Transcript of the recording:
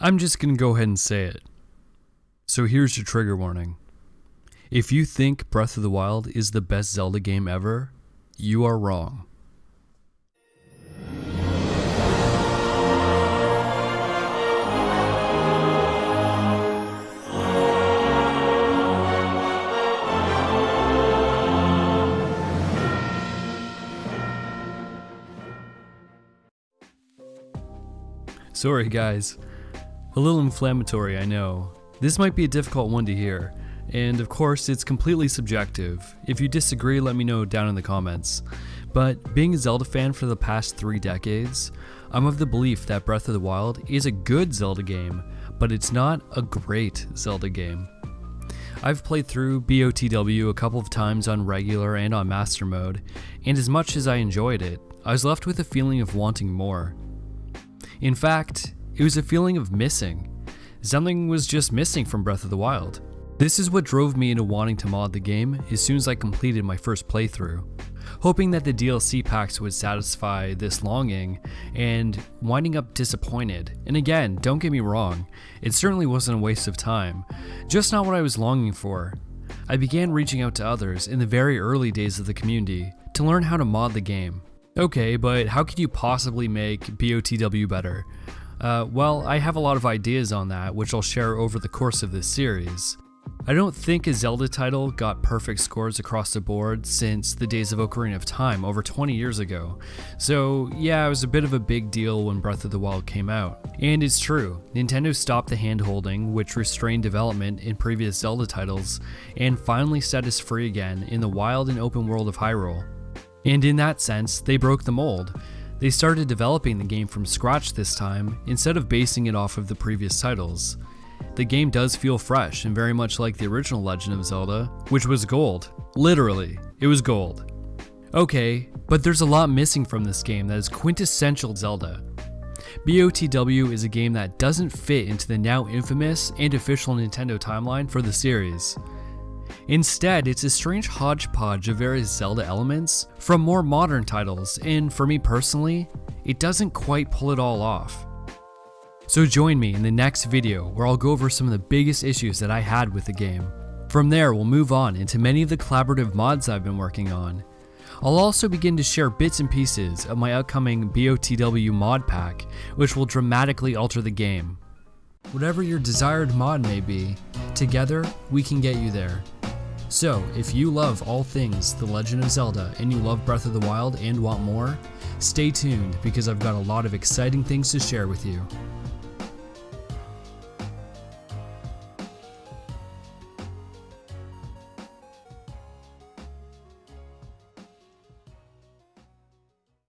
I'm just gonna go ahead and say it. So here's your trigger warning. If you think Breath of the Wild is the best Zelda game ever, you are wrong. Sorry, guys. A little inflammatory, I know. This might be a difficult one to hear, and of course, it's completely subjective. If you disagree, let me know down in the comments. But being a Zelda fan for the past three decades, I'm of the belief that Breath of the Wild is a good Zelda game, but it's not a great Zelda game. I've played through BOTW a couple of times on regular and on master mode, and as much as I enjoyed it, I was left with a feeling of wanting more. In fact, it was a feeling of missing. Something was just missing from Breath of the Wild. This is what drove me into wanting to mod the game as soon as I completed my first playthrough, hoping that the DLC packs would satisfy this longing, and winding up disappointed. And again, don't get me wrong, it certainly wasn't a waste of time, just not what I was longing for. I began reaching out to others in the very early days of the community to learn how to mod the game. Okay, but how could you possibly make BOTW better? Uh, well, I have a lot of ideas on that, which I'll share over the course of this series. I don't think a Zelda title got perfect scores across the board since the days of Ocarina of Time over 20 years ago, so yeah, it was a bit of a big deal when Breath of the Wild came out. And it's true, Nintendo stopped the handholding, which restrained development in previous Zelda titles, and finally set us free again in the wild and open world of Hyrule. And in that sense, they broke the mold. They started developing the game from scratch this time, instead of basing it off of the previous titles. The game does feel fresh and very much like the original Legend of Zelda, which was gold. Literally, it was gold. Okay, but there's a lot missing from this game that is quintessential Zelda. BOTW is a game that doesn't fit into the now infamous and official Nintendo timeline for the series. Instead, it's a strange hodgepodge of various Zelda elements from more modern titles, and for me personally, it doesn't quite pull it all off. So join me in the next video where I'll go over some of the biggest issues that I had with the game. From there, we'll move on into many of the collaborative mods I've been working on. I'll also begin to share bits and pieces of my upcoming BOTW mod pack, which will dramatically alter the game. Whatever your desired mod may be, together we can get you there. So, if you love all things The Legend of Zelda and you love Breath of the Wild and want more, stay tuned because I've got a lot of exciting things to share with you.